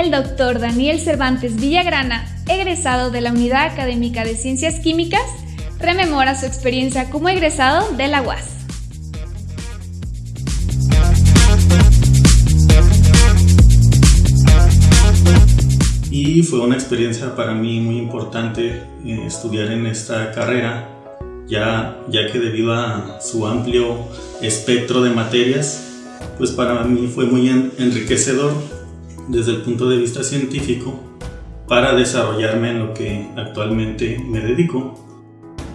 el doctor Daniel Cervantes Villagrana, egresado de la Unidad Académica de Ciencias Químicas, rememora su experiencia como egresado de la UAS. Y fue una experiencia para mí muy importante eh, estudiar en esta carrera, ya, ya que debido a su amplio espectro de materias, pues para mí fue muy enriquecedor desde el punto de vista científico para desarrollarme en lo que actualmente me dedico.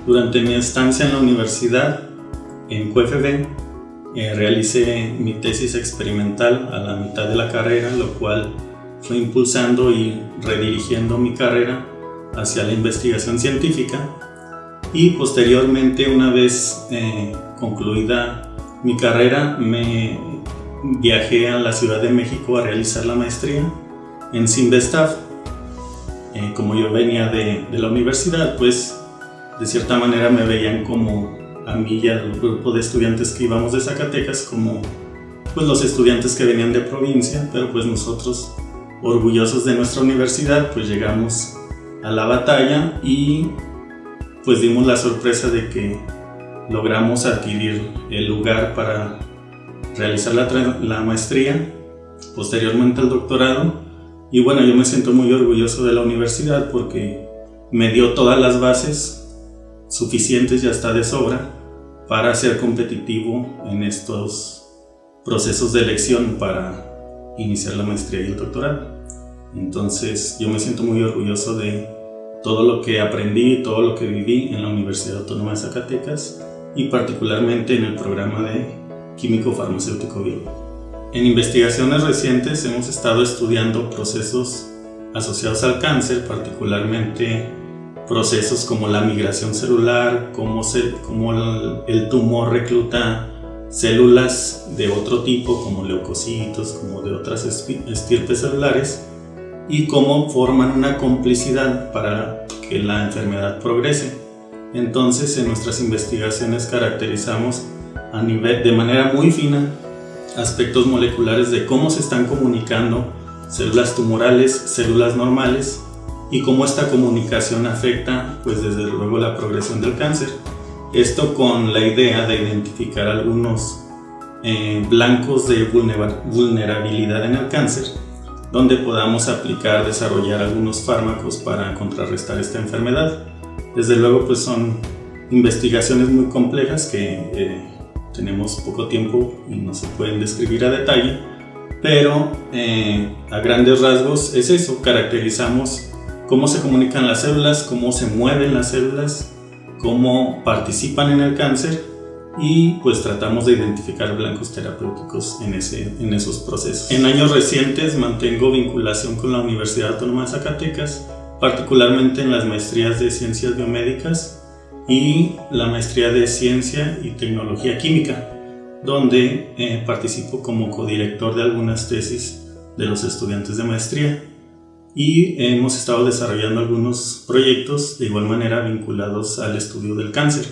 Durante mi estancia en la universidad, en QFB, eh, realicé mi tesis experimental a la mitad de la carrera, lo cual fue impulsando y redirigiendo mi carrera hacia la investigación científica y posteriormente una vez eh, concluida mi carrera me viajé a la Ciudad de México a realizar la maestría en Simvestav. Eh, como yo venía de, de, la universidad, pues de cierta manera me veían como a mí y al grupo de estudiantes que íbamos de Zacatecas como pues los estudiantes que venían de provincia, pero pues nosotros orgullosos de nuestra universidad pues llegamos a la batalla y pues dimos la sorpresa de que logramos adquirir el lugar para realizar la, maestría, posteriormente el doctorado. Y bueno, yo me siento muy orgulloso de la universidad porque me dio todas las bases suficientes, ya está de sobra, para ser competitivo en estos procesos de elección para iniciar la maestría y el doctorado. Entonces yo me siento muy orgulloso de todo lo que aprendí, todo lo que viví en la Universidad Autónoma de Zacatecas y particularmente en el programa de químico farmacéutico biólogo. En investigaciones recientes hemos estado estudiando procesos asociados al cáncer, particularmente procesos como la migración celular, cómo, cómo el, tumor recluta células de otro tipo como leucocitos, como de otras estirpes celulares y cómo forman una complicidad para que la enfermedad progrese. Entonces en nuestras investigaciones caracterizamos a nivel, de manera muy fina aspectos moleculares de cómo se están comunicando células tumorales, células normales y cómo esta comunicación afecta pues desde luego la progresión del cáncer. Esto con la idea de identificar algunos eh, blancos de vulnerabilidad en el cáncer donde podamos aplicar, desarrollar algunos fármacos para contrarrestar esta enfermedad. Desde luego pues son investigaciones muy complejas que eh, tenemos poco tiempo y no se pueden describir a detalle, pero eh, a grandes rasgos es eso, caracterizamos cómo se comunican las células, cómo se mueven las células, cómo participan en el cáncer y pues tratamos de identificar blancos terapéuticos en, ese, en esos procesos. En años recientes mantengo vinculación con la Universidad Autónoma de Zacatecas, particularmente en las maestrías de ciencias biomédicas y la maestría de Ciencia y Tecnología Química, donde eh, participo como codirector de algunas tesis de los estudiantes de maestría y hemos estado desarrollando algunos proyectos de igual manera vinculados al estudio del cáncer.